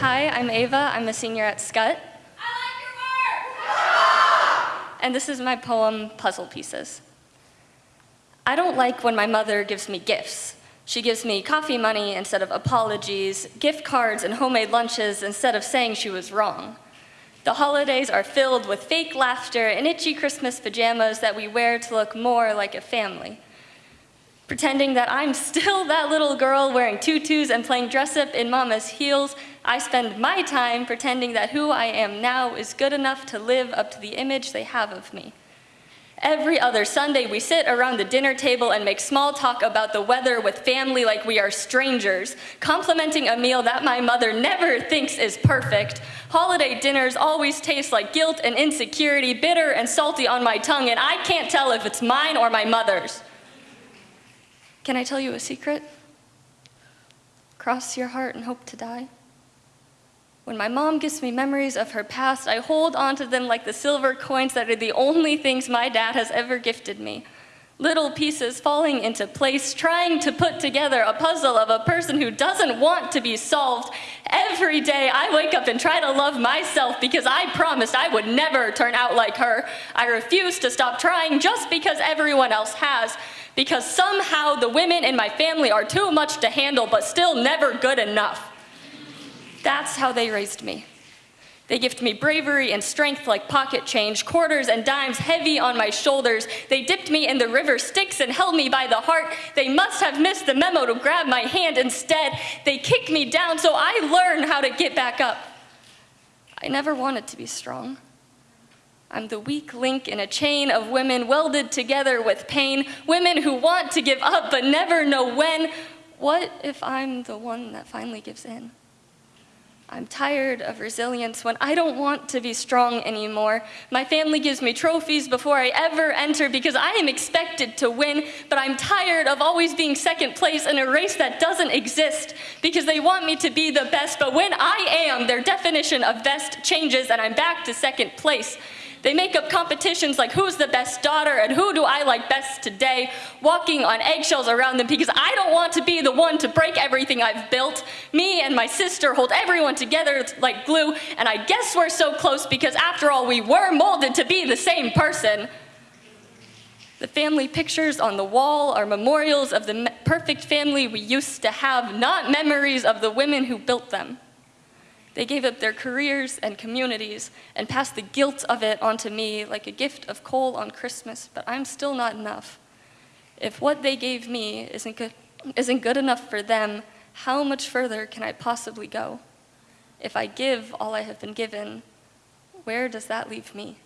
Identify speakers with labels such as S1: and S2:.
S1: Hi, I'm Ava. I'm a senior at Scut. Skutt. And this is my poem, Puzzle Pieces. I don't like when my mother gives me gifts. She gives me coffee money instead of apologies, gift cards and homemade lunches instead of saying she was wrong. The holidays are filled with fake laughter and itchy Christmas pajamas that we wear to look more like a family. Pretending that I'm still that little girl wearing tutus and playing dress up in mama's heels, I spend my time pretending that who I am now is good enough to live up to the image they have of me. Every other Sunday, we sit around the dinner table and make small talk about the weather with family like we are strangers, complimenting a meal that my mother never thinks is perfect. Holiday dinners always taste like guilt and insecurity, bitter and salty on my tongue, and I can't tell if it's mine or my mother's. Can I tell you a secret? Cross your heart and hope to die. When my mom gives me memories of her past, I hold onto them like the silver coins that are the only things my dad has ever gifted me. Little pieces falling into place, trying to put together a puzzle of a person who doesn't want to be solved. Every day I wake up and try to love myself because I promised I would never turn out like her. I refuse to stop trying just because everyone else has because somehow the women in my family are too much to handle but still never good enough. That's how they raised me. They gift me bravery and strength like pocket change, quarters and dimes heavy on my shoulders. They dipped me in the river Styx and held me by the heart. They must have missed the memo to grab my hand instead. They kicked me down so I learned how to get back up. I never wanted to be strong. I'm the weak link in a chain of women welded together with pain, women who want to give up but never know when. What if I'm the one that finally gives in? I'm tired of resilience when I don't want to be strong anymore. My family gives me trophies before I ever enter because I am expected to win, but I'm tired of always being second place in a race that doesn't exist because they want me to be the best, but when I am, their definition of best changes and I'm back to second place. They make up competitions like who's the best daughter and who do I like best today, walking on eggshells around them because I don't want to be the one to break everything I've built. Me and my sister hold everyone together like glue, and I guess we're so close because after all, we were molded to be the same person. The family pictures on the wall are memorials of the perfect family we used to have, not memories of the women who built them. They gave up their careers and communities and passed the guilt of it onto me like a gift of coal on Christmas, but I'm still not enough. If what they gave me isn't good, isn't good enough for them, how much further can I possibly go? If I give all I have been given, where does that leave me?